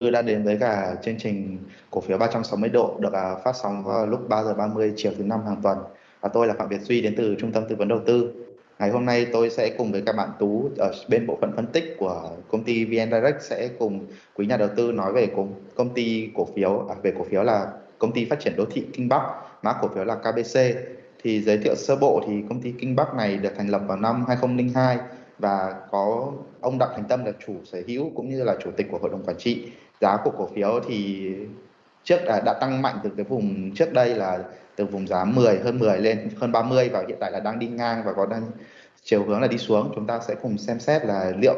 đã đến với cả chương trình cổ phiếu 360 độ được à, phát sóng vào lúc 3 giờ 30 chiều thứ năm hàng tuần. Và tôi là Phạm Việt Duy đến từ Trung tâm Tư vấn Đầu tư. Ngày hôm nay tôi sẽ cùng với các bạn Tú ở bên bộ phận phân tích của công ty VN Direct sẽ cùng quý nhà đầu tư nói về công, công ty cổ phiếu à, về cổ phiếu là công ty phát triển đô thị Kinh Bắc, mã cổ phiếu là KBC. Thì giới thiệu sơ bộ thì công ty Kinh Bắc này được thành lập vào năm 2002 và có ông Đặng Thành Tâm là chủ sở hữu cũng như là chủ tịch của hội đồng quản trị giá của cổ phiếu thì trước đã, đã tăng mạnh từ cái vùng trước đây là từ vùng giá 10 hơn 10 lên hơn 30 và hiện tại là đang đi ngang và có đang chiều hướng là đi xuống. Chúng ta sẽ cùng xem xét là liệu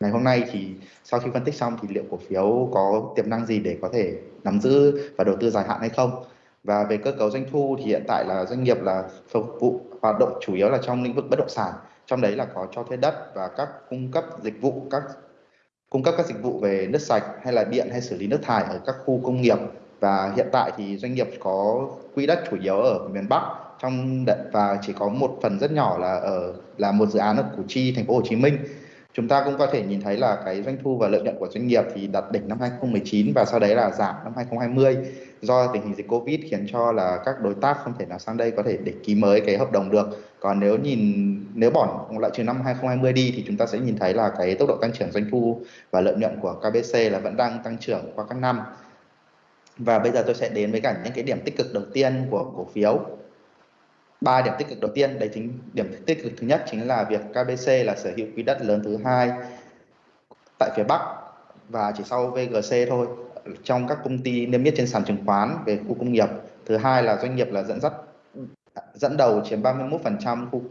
ngày hôm nay thì sau khi phân tích xong thì liệu cổ phiếu có tiềm năng gì để có thể nắm giữ và đầu tư dài hạn hay không. Và về cơ cấu doanh thu thì hiện tại là doanh nghiệp là phục vụ hoạt động chủ yếu là trong lĩnh vực bất động sản. Trong đấy là có cho thuê đất và các cung cấp dịch vụ các cung cấp các dịch vụ về nước sạch hay là điện hay xử lý nước thải ở các khu công nghiệp. Và hiện tại thì doanh nghiệp có quỹ đất chủ yếu ở miền Bắc trong và chỉ có một phần rất nhỏ là ở, là một dự án ở Củ Chi, thành phố Hồ Chí Minh. Chúng ta cũng có thể nhìn thấy là cái doanh thu và lợi nhuận của doanh nghiệp thì đạt đỉnh năm 2019 và sau đấy là giảm năm 2020 do tình hình dịch Covid khiến cho là các đối tác không thể nào sang đây có thể để ký mới cái hợp đồng được. Còn nếu nhìn, nếu bỏ lại trừ năm 2020 đi thì chúng ta sẽ nhìn thấy là cái tốc độ tăng trưởng doanh thu và lợi nhuận của KBC là vẫn đang tăng trưởng qua các năm. Và bây giờ tôi sẽ đến với cả những cái điểm tích cực đầu tiên của cổ phiếu ba điểm tích cực đầu tiên, đấy chính điểm tích cực thứ nhất chính là việc KBC là sở hữu quỹ đất lớn thứ hai tại phía Bắc và chỉ sau VGC thôi, trong các công ty niêm yết trên sàn chứng khoán về khu công nghiệp thứ hai là doanh nghiệp là dẫn dắt dẫn đầu chiếm 31% khu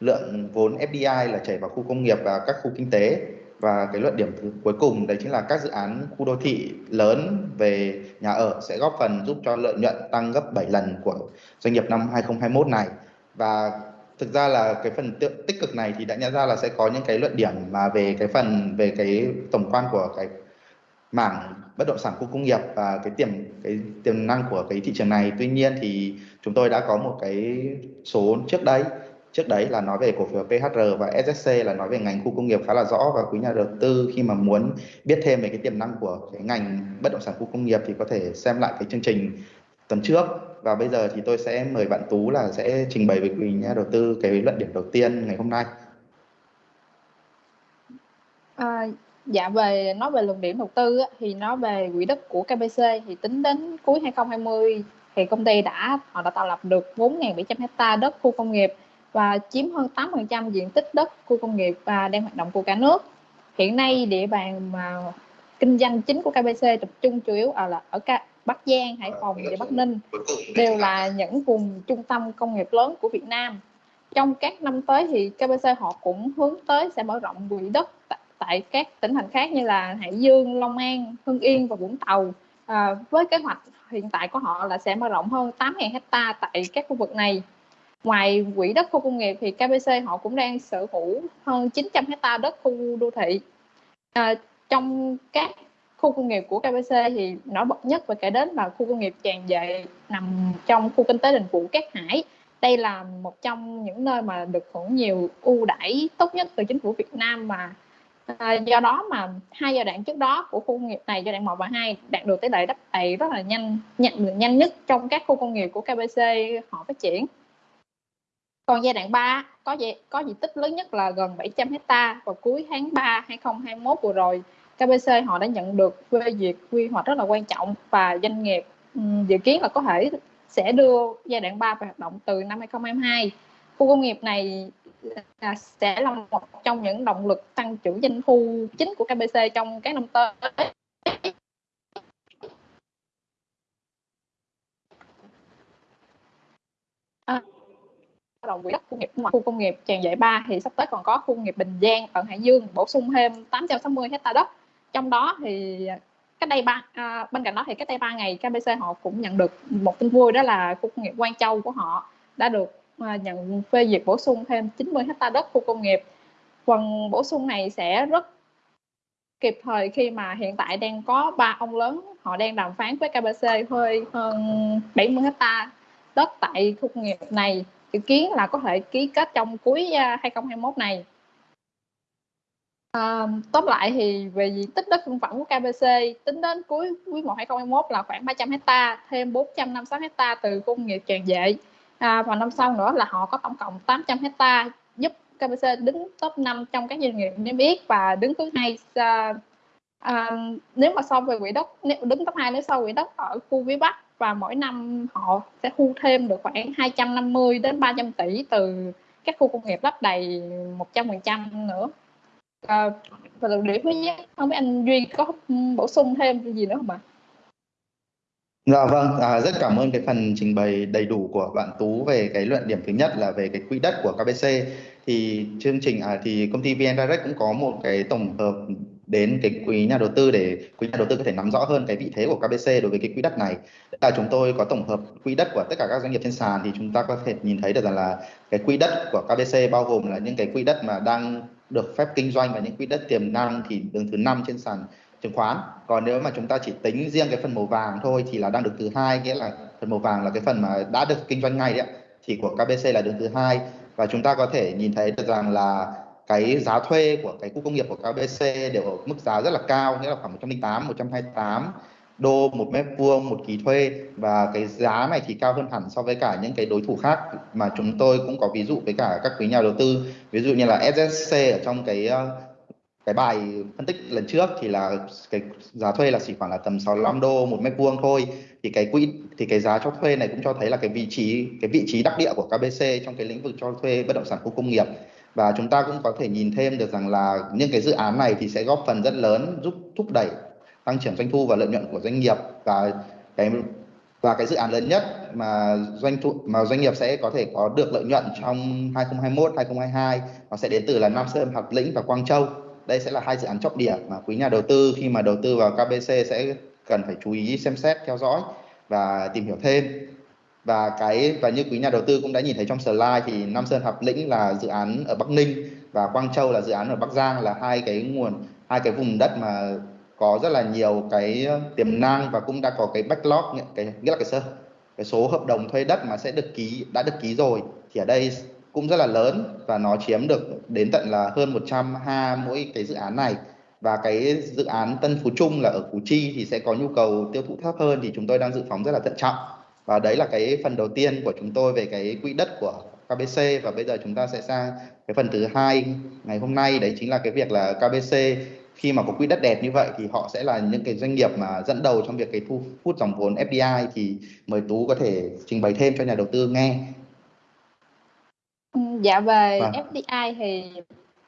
lượng vốn FDI là chảy vào khu công nghiệp và các khu kinh tế. Và cái luận điểm thứ cuối cùng đấy chính là các dự án khu đô thị lớn về nhà ở sẽ góp phần giúp cho lợi nhuận tăng gấp 7 lần của doanh nghiệp năm 2021 này. Và thực ra là cái phần tích cực này thì đã nhận ra là sẽ có những cái luận điểm mà về cái phần, về cái tổng quan của cái mảng bất động sản khu công nghiệp và cái tiềm cái tiềm năng của cái thị trường này tuy nhiên thì chúng tôi đã có một cái số trước đây trước đấy là nói về cổ phiếu PHR và SSC là nói về ngành khu công nghiệp khá là rõ và quý nhà đầu tư khi mà muốn biết thêm về cái tiềm năng của cái ngành bất động sản khu công nghiệp thì có thể xem lại cái chương trình tuần trước và bây giờ thì tôi sẽ mời bạn Tú là sẽ trình bày với quý nhà đầu tư cái luận điểm đầu tiên ngày hôm nay. À, dạ về nói về luận điểm đầu tư á, thì nói về quỹ đất của KBC thì tính đến cuối 2020 thì công ty đã họ đã tạo lập được 4.700 hecta đất khu công nghiệp và chiếm hơn 8% diện tích đất khu công nghiệp và đang hoạt động của cả nước. Hiện nay địa bàn mà kinh doanh chính của KBC tập trung chủ yếu ở là ở Bắc Giang, Hải Phòng và Bắc Ninh đều là những vùng trung tâm công nghiệp lớn của Việt Nam. Trong các năm tới thì KBC họ cũng hướng tới sẽ mở rộng quỹ đất tại các tỉnh thành khác như là Hải Dương, Long An, Hưng Yên và Vũng Tàu. À, với kế hoạch hiện tại của họ là sẽ mở rộng hơn 8.000 hecta tại các khu vực này. Ngoài quỹ đất khu công nghiệp thì KBC họ cũng đang sở hữu hơn 900 hecta đất khu đô thị. À, trong các khu công nghiệp của KBC thì nổi bật nhất và kể đến là khu công nghiệp tràn dệ nằm trong khu kinh tế đình vụ Cát Hải. Đây là một trong những nơi mà được hưởng nhiều ưu đãi tốt nhất từ chính phủ Việt Nam mà à, do đó mà hai giai đoạn trước đó của khu công nghiệp này giai đoạn 1 và 2 đạt được tỷ lệ đắp đầy rất là nhanh nhận nhanh nhất trong các khu công nghiệp của KBC họ phát triển còn giai đoạn 3 có diện, có diện tích lớn nhất là gần 700 hecta vào cuối tháng 3 2021 vừa rồi. KBC họ đã nhận được phê duyệt quy hoạch rất là quan trọng và doanh nghiệp dự kiến là có thể sẽ đưa giai đoạn 3 vào hoạt động từ năm 2022. Khu công nghiệp này là sẽ là một trong những động lực tăng trưởng doanh thu chính của KBC trong các năm tới. À, động quỹ đất công nghiệp ngoài khu công nghiệp tràng giải 3 thì sắp tới còn có khu công nghiệp Bình Giang ở Hải Dương bổ sung thêm 860 hecta đất. Trong đó thì cách đây ba à, bên cạnh đó thì cách đây 3 ngày KBC họ cũng nhận được một tin vui đó là khu công nghiệp Quang Châu của họ đã được À, nhận phê duyệt bổ sung thêm 90 hecta đất khu công nghiệp. Phần bổ sung này sẽ rất kịp thời khi mà hiện tại đang có ba ông lớn họ đang đàm phán với KBC hơi hơn 70 hecta đất tại khu công nghiệp này dự kiến là có thể ký kết trong cuối à, 2021 này. À, tóm lại thì về diện tích đất công phẩm của KBC tính đến cuối quý 1 2021 là khoảng 300 hecta thêm 456 hecta từ công nghiệp tràn dệ à, vào năm sau nữa là họ có tổng cộng 800 hecta giúp KBC đứng top 5 trong các doanh nghiệp niêm yết và đứng thứ hai à, à, nếu mà so về quỹ đất nếu đứng top 2 nếu so quỹ đất ở khu phía Bắc và mỗi năm họ sẽ thu thêm được khoảng 250 đến 300 tỷ từ các khu công nghiệp lắp đầy 100% nữa à, và điểm thứ nhất không biết anh Duy có bổ sung thêm gì nữa không ạ? Dạ vâng, à, rất cảm ơn cái phần trình bày đầy đủ của bạn Tú về cái luận điểm thứ nhất là về cái quỹ đất của KBC. Thì chương trình à, thì công ty VN Direct cũng có một cái tổng hợp đến cái quý nhà đầu tư để quý nhà đầu tư có thể nắm rõ hơn cái vị thế của KBC đối với cái quỹ đất này. Là chúng tôi có tổng hợp quỹ đất của tất cả các doanh nghiệp trên sàn thì chúng ta có thể nhìn thấy được rằng là cái quỹ đất của KBC bao gồm là những cái quỹ đất mà đang được phép kinh doanh và những quỹ đất tiềm năng thì đứng thứ năm trên sàn chứng khoán. Còn nếu mà chúng ta chỉ tính riêng cái phần màu vàng thôi thì là đang được thứ hai, nghĩa là phần màu vàng là cái phần mà đã được kinh doanh ngay đấy thì của KBC là đứng thứ hai. Và chúng ta có thể nhìn thấy được rằng là cái giá thuê của cái khu công nghiệp của KBC đều ở mức giá rất là cao, nghĩa là khoảng 108 128 đô một mét vuông, một kỳ thuê. Và cái giá này thì cao hơn hẳn so với cả những cái đối thủ khác mà chúng tôi cũng có ví dụ với cả các quý nhà đầu tư. Ví dụ như là SSC ở trong cái ờ, cái bài phân tích lần trước thì là cái giá thuê là chỉ khoảng là tầm 65 đô một mét vuông thôi. Thì cái quỹ, thì cái giá cho thuê này cũng cho thấy là cái vị trí, cái vị trí đắc địa của KBC trong cái lĩnh vực cho thuê bất động sản khu công nghiệp. Và chúng ta cũng có thể nhìn thêm được rằng là những cái dự án này thì sẽ góp phần rất lớn giúp thúc đẩy tăng trưởng doanh thu và lợi nhuận của doanh nghiệp. Và cái và cái dự án lớn nhất mà doanh thu, mà doanh nghiệp sẽ có thể có được lợi nhuận trong 2021 2022 nó sẽ đến từ là Nam Sơn, Hạt Lĩnh và Quang Châu đây sẽ là hai dự án trọng điểm mà quý nhà đầu tư, khi mà đầu tư vào KBC sẽ cần phải chú ý xem xét, theo dõi và tìm hiểu thêm. Và cái, và như quý nhà đầu tư cũng đã nhìn thấy trong slide thì Nam Sơn Hợp Lĩnh là dự án ở Bắc Ninh và Quang Châu là dự án ở Bắc Giang, là hai cái nguồn, hai cái vùng đất mà có rất là nhiều cái tiềm năng và cũng đã có cái backlog, cái nghĩa là cái sơ cái số hợp đồng thuê đất mà sẽ được ký, đã được ký rồi. Thì ở đây cũng rất là lớn và nó chiếm được đến tận là hơn 100 ha mỗi cái dự án này. Và cái dự án Tân Phú Trung là ở Củ Chi thì sẽ có nhu cầu tiêu thụ thấp hơn thì chúng tôi đang dự phóng rất là thận trọng. Và đấy là cái phần đầu tiên của chúng tôi về cái quỹ đất của KBC và bây giờ chúng ta sẽ sang cái phần thứ hai ngày hôm nay. Đấy chính là cái việc là KBC khi mà có quỹ đất đẹp như vậy thì họ sẽ là những cái doanh nghiệp mà dẫn đầu trong việc cái thu hút dòng vốn FDI thì mời Tú có thể trình bày thêm cho nhà đầu tư nghe. Dạ về vâng. FDI thì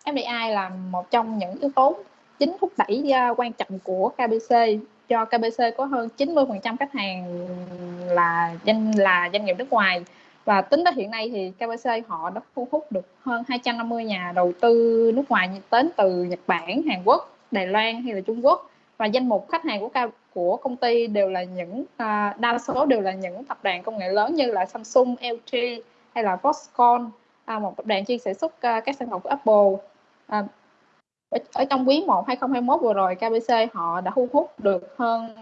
FDI là một trong những yếu tố chính thúc đẩy uh, quan trọng của KBC cho KBC có hơn 90% khách hàng là doanh là doanh nghiệp nước ngoài. Và tính đến hiện nay thì KBC họ đã thu hút được hơn 250 nhà đầu tư nước ngoài đến từ Nhật Bản, Hàn Quốc, Đài Loan hay là Trung Quốc. Và danh mục khách hàng của của công ty đều là những uh, đa số đều là những tập đoàn công nghệ lớn như là Samsung, LG hay là Foxconn à, một tập đoàn chuyên sản xuất à, các sản phẩm của Apple. À, ở, ở trong quý 1 2021 vừa rồi KBC họ đã thu hút được hơn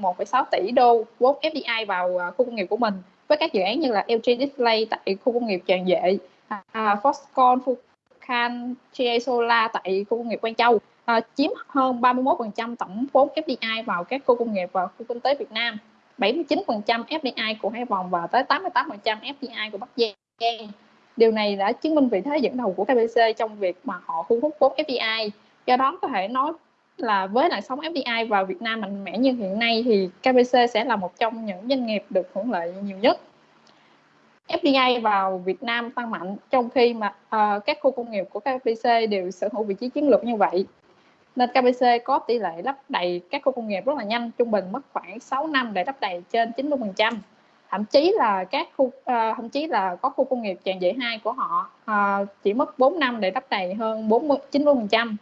1,6 tỷ đô vốn FDI vào à, khu công nghiệp của mình với các dự án như là LG Display tại khu công nghiệp Tràng Vệ, à, à, Foxconn, Fukan, GA Solar tại khu công nghiệp Quang Châu. À, chiếm hơn 31% tổng vốn FDI vào các khu công nghiệp và khu kinh tế Việt Nam. 79% FDI của Hải Phòng và tới 88% FDI của Bắc Giang. Điều này đã chứng minh vị thế dẫn đầu của KBC trong việc mà họ thu hút vốn FDI. Do đó có thể nói là với làn sóng FDI vào Việt Nam mạnh mẽ như hiện nay thì KBC sẽ là một trong những doanh nghiệp được hưởng lợi nhiều nhất. FDI vào Việt Nam tăng mạnh trong khi mà uh, các khu công nghiệp của KBC đều sở hữu vị trí chiến lược như vậy. Nên KBC có tỷ lệ lắp đầy các khu công nghiệp rất là nhanh, trung bình mất khoảng 6 năm để lắp đầy trên 90% thậm chí là các khu uh, thậm chí là có khu công nghiệp tràng dậy hai của họ uh, chỉ mất 4 năm để đắp đầy hơn 40 90 phần trăm.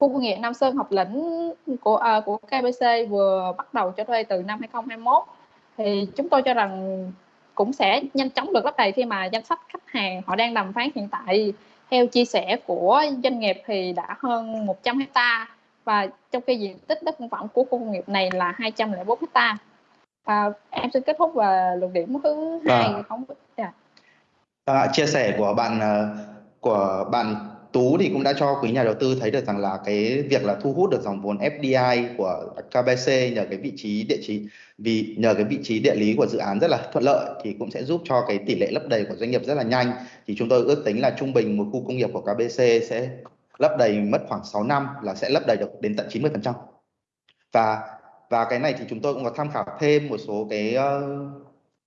Khu công nghiệp Nam Sơn Học Lĩnh của uh, của KBC vừa bắt đầu cho thuê từ năm 2021 thì chúng tôi cho rằng cũng sẽ nhanh chóng được lắp đầy khi mà danh sách khách hàng họ đang đàm phán hiện tại. Theo chia sẻ của doanh nghiệp thì đã hơn 100 hecta và trong khi diện tích đất công phẩm của khu công nghiệp này là 204 hecta. À, em xin kết thúc và luận điểm thứ hai à. không yeah. à, chia sẻ của bạn ờ, của bạn Tú thì cũng đã cho quý nhà đầu tư thấy được rằng là cái việc là thu hút được dòng vốn FDI của KBC nhờ cái vị trí địa chỉ vì nhờ cái vị trí địa lý của dự án rất là thuận lợi thì cũng sẽ giúp cho cái tỷ lệ lấp đầy của doanh nghiệp rất là nhanh thì chúng tôi ước tính là trung bình một khu công nghiệp của KBC sẽ lấp đầy mất khoảng 6 năm là sẽ lấp đầy được đến tận 90% và và cái này thì chúng tôi cũng có tham khảo thêm một số cái ờ,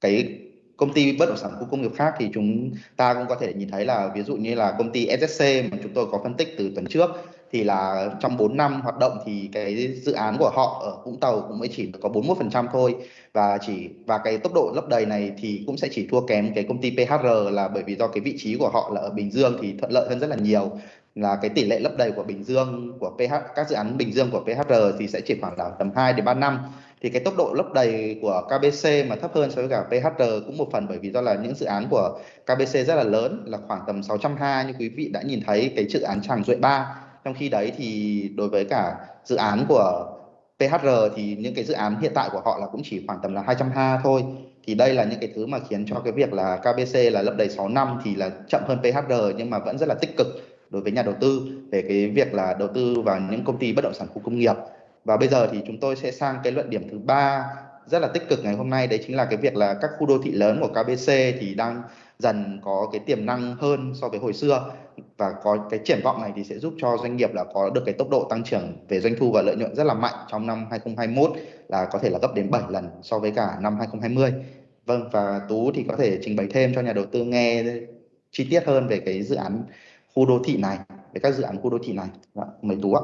cái công ty bất động sản khu công nghiệp khác thì chúng ta cũng có thể nhìn thấy là ví dụ như là công ty SSC mà chúng tôi có phân tích từ tuần trước thì là trong 4 năm hoạt động thì cái dự án của họ ở Vũng Tàu cũng mới chỉ có 41% thôi. Và chỉ, và cái tốc độ lấp đầy này thì cũng sẽ chỉ thua kém cái công ty PHR là bởi vì do cái vị trí của họ là ở Bình Dương thì thuận lợi hơn rất là nhiều là cái tỷ lệ lấp đầy của Bình Dương, của PH các dự án Bình Dương của PHR thì sẽ chỉ khoảng là tầm 2 đến 3 năm. Thì cái tốc độ lấp đầy của KBC mà thấp hơn so với cả PHR cũng một phần bởi vì do là những dự án của KBC rất là lớn, là khoảng tầm 620 như quý vị đã nhìn thấy cái dự án Tràng Duệ 3 trong khi đấy thì đối với cả dự án của PHR thì những cái dự án hiện tại của họ là cũng chỉ khoảng tầm là 220 thôi. Thì đây là những cái thứ mà khiến cho cái việc là KBC là lấp đầy 6 năm thì là chậm hơn PHR nhưng mà vẫn rất là tích cực đối với nhà đầu tư về cái việc là đầu tư vào những công ty bất động sản khu công nghiệp và bây giờ thì chúng tôi sẽ sang cái luận điểm thứ ba rất là tích cực ngày hôm nay, đấy chính là cái việc là các khu đô thị lớn của KBC thì đang dần có cái tiềm năng hơn so với hồi xưa và có cái triển vọng này thì sẽ giúp cho doanh nghiệp là có được cái tốc độ tăng trưởng về doanh thu và lợi nhuận rất là mạnh trong năm 2021 là có thể là gấp đến 7 lần so với cả năm 2020. Vâng và Tú thì có thể trình bày thêm cho nhà đầu tư nghe chi tiết hơn về cái dự án khu đô thị này, về các dự án khu đô thị này. Đó, mời Tú ạ.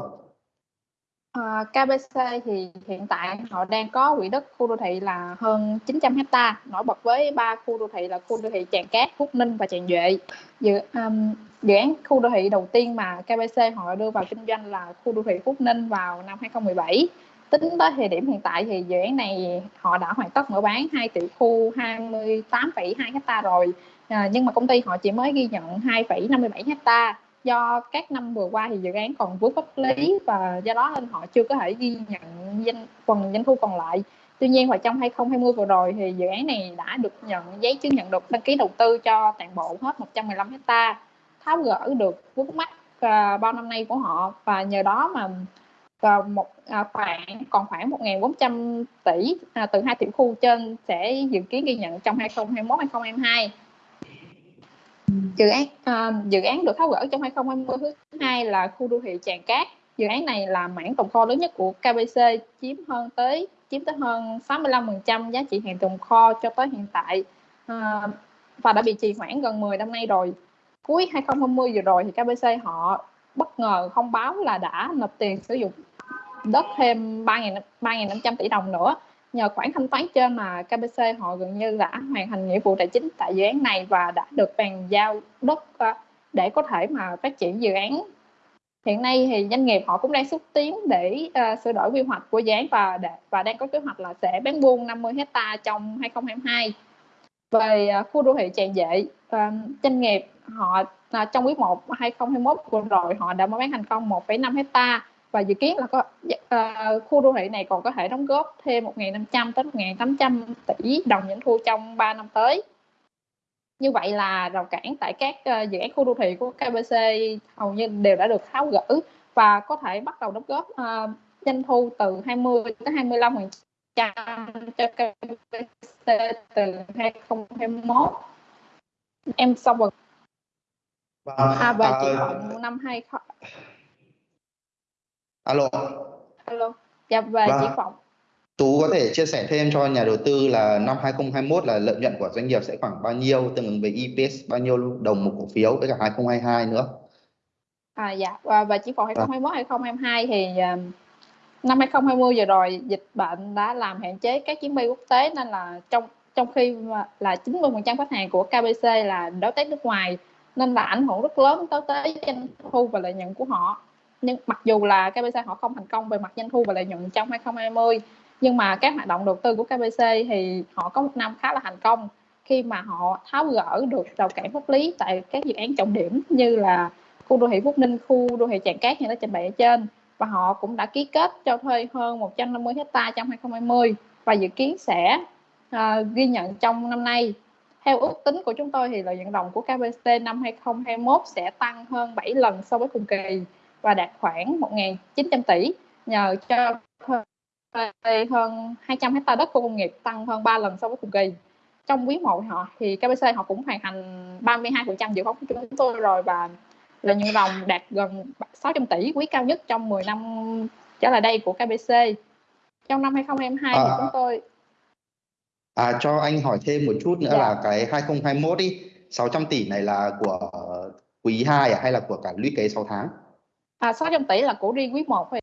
à, KBC thì hiện tại họ đang có quỹ đất khu đô thị là hơn 900 hecta nổi bật với ba khu đô thị là khu đô thị Tràng Cát, Phúc Ninh và Tràng Duệ. Dự um, dự án khu đô thị đầu tiên mà KBC họ đưa vào kinh doanh là khu đô thị Phúc Ninh vào năm 2017. Tính tới thời điểm hiện tại thì dự án này họ đã hoàn tất mở bán 2 tiểu khu 28,2 hecta rồi. À, nhưng mà công ty họ chỉ mới ghi nhận 2,57 hecta. Do các năm vừa qua thì dự án còn vướng pháp lý và do đó nên họ chưa có thể ghi nhận danh phần doanh thu còn lại. Tuy nhiên vào trong 2020 vừa rồi thì dự án này đã được nhận giấy chứng nhận được đăng ký đầu tư cho toàn bộ hết 115 hecta. Tháo gỡ được vướng mắt uh, à, bao năm nay của họ và nhờ đó mà uh, một uh, khoảng còn khoảng 1.400 tỷ uh, từ hai tiểu khu trên sẽ dự kiến ghi nhận trong 2021 2022 dự án uh, dự án được tháo gỡ trong 2020 thứ hai là khu đô thị Tràng Cát. Dự án này là mảng tồn kho lớn nhất của KBC chiếm hơn tới chiếm tới hơn 65% giá trị hàng tồn kho cho tới hiện tại. Uh, và đã bị trì hoãn gần 10 năm nay rồi. Cuối 2020 vừa rồi thì KBC họ bất ngờ thông báo là đã nộp tiền sử dụng đất thêm 3.500 tỷ đồng nữa nhờ khoản thanh toán trên mà KBC họ gần như đã hoàn thành nghĩa vụ tài chính tại dự án này và đã được bàn giao đất ờ, để có thể mà phát triển dự án. Hiện nay thì doanh nghiệp họ cũng đang xúc tiến để uh, sửa đổi quy hoạch của dự án và để, và đang có kế hoạch là sẽ bán buôn 50 hecta trong 2022 về uh, khu đô thị tràn dệ uh, doanh nghiệp họ uh, trong quý 1 2021 vừa rồi họ đã bán thành công 1,5 hecta và dự kiến là có uh, khu đô thị này còn có thể đóng góp thêm 1.500 tới 1.800 tỷ đồng doanh thu trong 3 năm tới. Như vậy là rào cản tại các uh, dự án khu đô thị của KBC hầu như đều đã được tháo gỡ và có thể bắt đầu đóng góp uh, doanh thu từ 20 tới 25 phần trăm cho KBC từ 2021 em xong rồi và, vâng. à, và triển vọng năm 20 alo. Alo. Dạ và vâng. triển vọng Tú có thể chia sẻ thêm cho nhà đầu tư là năm 2021 là lợi nhuận của doanh nghiệp sẽ khoảng bao nhiêu tương ứng với EPS bao nhiêu đồng một cổ phiếu với cả 2022 nữa. À dạ. Và, và chỉ vọng 2021 2022 thì uh, năm 2020 vừa rồi dịch bệnh đã làm hạn chế các chuyến bay quốc tế nên là trong trong khi là 90% khách hàng của KBC là đối tác nước ngoài nên là ảnh hưởng rất lớn tới tới doanh thu và lợi nhuận của họ nhưng mặc dù là KBC họ không thành công về mặt doanh thu và lợi nhuận trong 2020 nhưng mà các hoạt động đầu tư của KBC thì họ có một năm khá là thành công. Khi mà họ tháo gỡ được rào cản pháp lý tại các dự án trọng điểm như là khu đô thị Phúc Ninh, khu đô thị Tràng Cát như đã trình bày ở trên và họ cũng đã ký kết cho thuê hơn 150 hecta trong 2020 và dự kiến sẽ uh, ghi nhận trong năm nay. Theo ước tính của chúng tôi thì lợi nhuận ròng của KBC năm 2021 sẽ tăng hơn 7 lần so với cùng kỳ và đạt khoảng 1.900 tỷ nhờ cho hơn 200 hecta đất khu công nghiệp tăng hơn 3 lần so với cùng kỳ trong quý 1 họ thì KBC họ cũng hoàn thành 32% dự phóng của chúng tôi rồi và lợi nhuận ròng đạt gần 600 tỷ quý cao nhất trong 10 năm trở lại đây của KBC trong năm 2022 à, thì chúng tôi À, cho anh hỏi thêm một chút nữa dạ. là cái 2021 đi 600 tỷ này là của quý 2 à hay là của cả lũy kế 6 tháng? À 600 tỷ là của riêng quý 1 thôi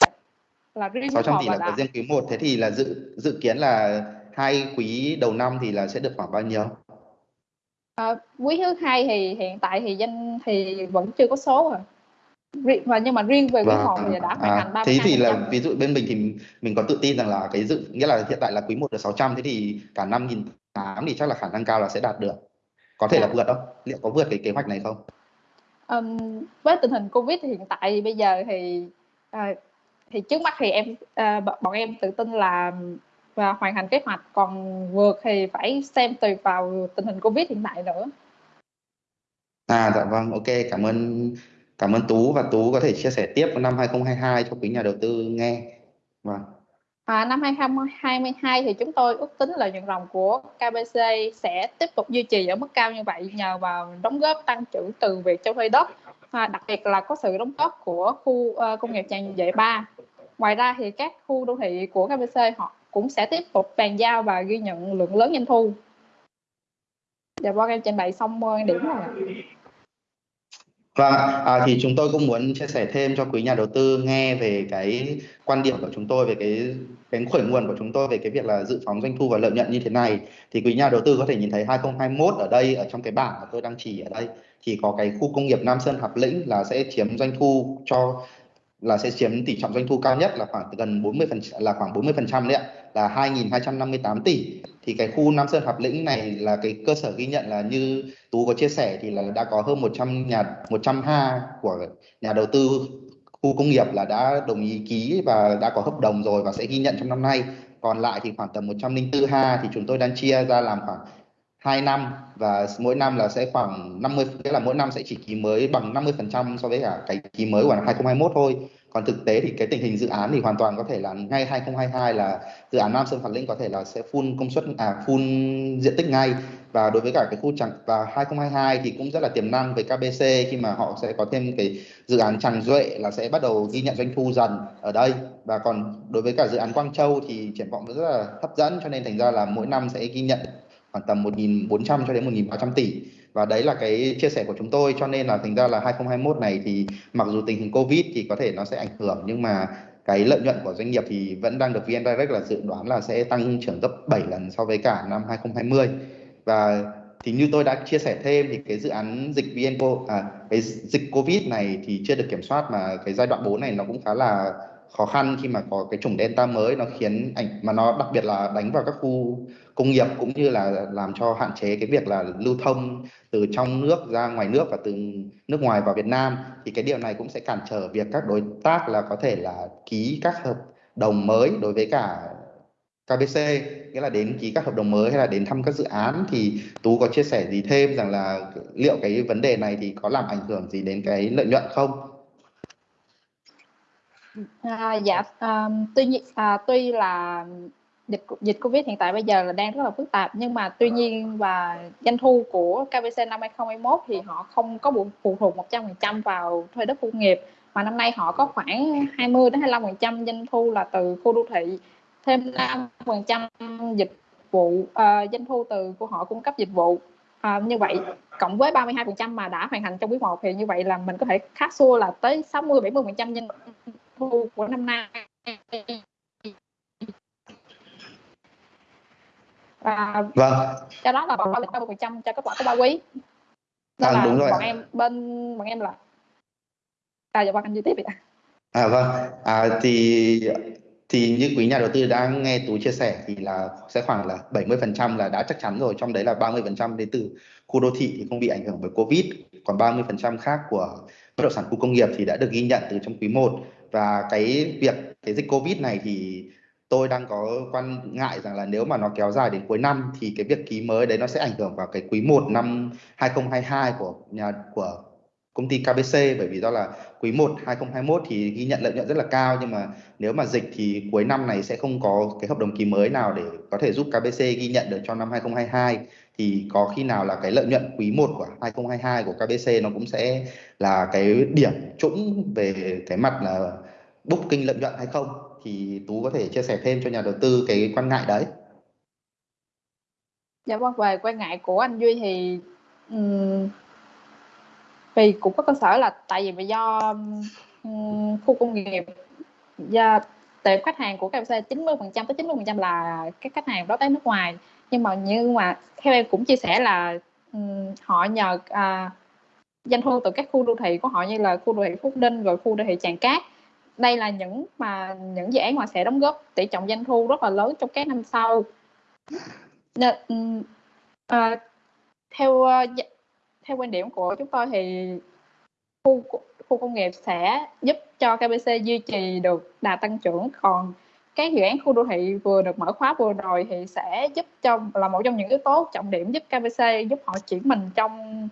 là riêng 600 tỷ là của riêng quý 1 thế thì là dự dự kiến là hai quý đầu năm thì là sẽ được khoảng bao nhiêu? À, quý thứ hai thì hiện tại thì danh thì vẫn chưa có số rồi và nhưng mà riêng về quý vâng. 1 thì đã hoàn à, thành 32 thế thì là ví dụ bên mình thì mình có tự tin rằng là cái dự nghĩa là hiện tại là quý 1 được 600 thế thì cả năm nghìn tám thì chắc là khả năng cao là sẽ đạt được có thể yeah. là dạ. vượt không liệu có vượt cái kế hoạch này không um, với tình hình covid hiện tại bây giờ thì uh, thì trước mắt thì em uh, bọn em tự tin là và hoàn thành kế hoạch còn vượt thì phải xem tùy vào tình hình covid hiện tại nữa. À dạ vâng ok cảm ơn cảm ơn Tú và Tú có thể chia sẻ tiếp năm 2022 cho quý nhà đầu tư nghe. Vâng. À, năm 2022 thì chúng tôi ước tính lợi nhuận ròng của KBC sẽ tiếp tục duy trì ở mức cao như vậy nhờ vào đóng góp tăng trưởng từ việc cho thuê đất, à, đặc biệt là có sự đóng góp của khu uh, công nghiệp tràng vệ 3. Ngoài ra thì các khu đô thị của KBC họ cũng sẽ tiếp tục bàn giao và ghi nhận lượng lớn doanh thu. Dạ vâng em trình bày xong quan điểm rồi. Vâng, à, thì chúng tôi cũng muốn chia sẻ thêm cho quý nhà đầu tư nghe về cái quan điểm của chúng tôi về cái cái khởi nguồn của chúng tôi về cái việc là dự phóng doanh thu và lợi nhuận như thế này. Thì quý nhà đầu tư có thể nhìn thấy 2021 ở đây ở trong cái bảng mà tôi đang chỉ ở đây thì có cái khu công nghiệp Nam Sơn Hạp Lĩnh là sẽ chiếm doanh thu cho là sẽ chiếm tỷ trọng doanh thu cao nhất là khoảng gần 40 phần là khoảng 40 phần trăm đấy ạ là 2.258 tỷ. Thì cái khu Nam Sơn Hạp Lĩnh này là cái cơ sở ghi nhận là như Tú có chia sẻ thì là đã có hơn 100 nhà 100 ha của nhà đầu tư khu công nghiệp là đã đồng ý ký và đã có hợp đồng rồi và sẽ ghi nhận trong năm nay. Còn lại thì khoảng tầm 104 ha thì chúng tôi đang chia ra làm khoảng 2 năm và mỗi năm là sẽ khoảng 50 tức là mỗi năm sẽ chỉ ký mới bằng 50% so với cả cái ký mới của năm 2021 thôi còn thực tế thì cái tình hình dự án thì hoàn toàn có thể là ngay 2022 là dự án Nam Sơn Phạt Linh có thể là sẽ full công suất à full diện tích ngay. Và đối với cả cái khu chẳng và 2022 thì cũng rất là tiềm năng với KBC khi mà họ sẽ có thêm cái dự án Tràng Duệ là sẽ bắt đầu ghi nhận doanh thu dần ở đây. Và còn đối với cả dự án Quang Châu thì triển vọng rất là hấp dẫn, cho nên thành ra là mỗi năm sẽ ghi nhận khoảng tầm 1.400 cho đến 1.300 tỷ. Và đấy là cái chia sẻ của chúng tôi cho nên là thành ra là 2021 này thì mặc dù tình hình Covid thì có thể nó sẽ ảnh hưởng nhưng mà cái lợi nhuận của doanh nghiệp thì vẫn đang được VN Direct là dự đoán là sẽ tăng trưởng gấp 7 lần so với cả năm 2020 và thì như tôi đã chia sẻ thêm thì cái dự án dịch VNCO à, cái dịch Covid này thì chưa được kiểm soát mà cái giai đoạn 4 này nó cũng khá là khó khăn khi mà có cái chủng delta mới nó khiến ảnh, mà nó đặc biệt là đánh vào các khu công nghiệp cũng như là làm cho hạn chế cái việc là lưu thông từ trong nước ra ngoài nước và từ nước ngoài vào Việt Nam, thì cái điều này cũng sẽ cản trở việc các đối tác là có thể là ký các hợp đồng mới đối với cả KBC nghĩa là đến ký các hợp đồng mới hay là đến thăm các dự án thì Tú có chia sẻ gì thêm rằng là liệu cái vấn đề này thì có làm ảnh hưởng gì đến cái lợi nhuận không? À, dạ à, tuy nhiên à, tuy là dịch dịch Covid hiện tại bây giờ là đang rất là phức tạp nhưng mà tuy nhiên và doanh thu của KBC năm 2021 thì họ không có phụ thuộc 100% vào thuê đất công nghiệp mà năm nay họ có khoảng 20 đến 25% doanh thu là từ khu đô thị thêm 5% dịch vụ à, doanh thu từ của họ cung cấp dịch vụ. À, như vậy cộng với 32% mà đã hoàn thành trong quý 1 thì như vậy là mình có thể khá xua là tới 60 70% doanh thu của năm nay. Và vâng. cho đó là bọn bảo mươi phần trăm cho kết quả của ba quý. Nên à, là đúng rồi. bọn em bên bọn em là à dạ vâng anh chi tiếp vậy à vâng. À thì thì như quý nhà đầu tư đã nghe tú chia sẻ thì là sẽ khoảng là 70 phần trăm là đã chắc chắn rồi. Trong đấy là 30 phần trăm đến từ khu đô thị thì không bị ảnh hưởng bởi covid. Còn 30 phần trăm khác của bất động sản khu công nghiệp thì đã được ghi nhận từ trong quý 1 và cái việc, cái dịch covid này thì tôi đang có quan ngại rằng là nếu mà nó kéo dài đến cuối năm thì cái việc ký mới đấy nó sẽ ảnh hưởng vào cái quý 1 năm 2022 của nhà, của công ty KBC bởi vì do là quý 1 2021 thì ghi nhận lợi nhuận rất là cao, nhưng mà nếu mà dịch thì cuối năm này sẽ không có cái hợp đồng ký mới nào để có thể giúp KBC ghi nhận được cho năm 2022 thì có khi nào là cái lợi nhuận quý 1 của 2022 của KBC nó cũng sẽ là cái điểm trũng về cái mặt là booking lợi nhuận hay không thì Tú có thể chia sẻ thêm cho nhà đầu tư cái quan ngại đấy. Dạ vâng về quan ngại của anh Duy thì um, vì cũng có cơ sở là tại vì do um, khu công nghiệp do tệp khách hàng của KFC 90% tới 90% là các khách hàng đó tới nước ngoài nhưng mà nhưng mà theo em cũng chia sẻ là um, họ nhờ uh, doanh thu từ các khu đô thị của họ như là khu đô thị Phúc Đinh rồi khu đô thị Tràng Cát. Đây là những mà những dự án mà sẽ đóng góp tỷ trọng doanh thu rất là lớn trong các năm sau. Nên, uh, à, theo uh, theo quan điểm của chúng tôi thì khu khu công nghiệp sẽ giúp cho KBC duy trì được đà tăng trưởng. Còn cái dự án khu đô thị vừa được mở khóa vừa rồi thì sẽ giúp cho là một trong những yếu tố trọng điểm giúp KBC giúp họ chuyển mình trong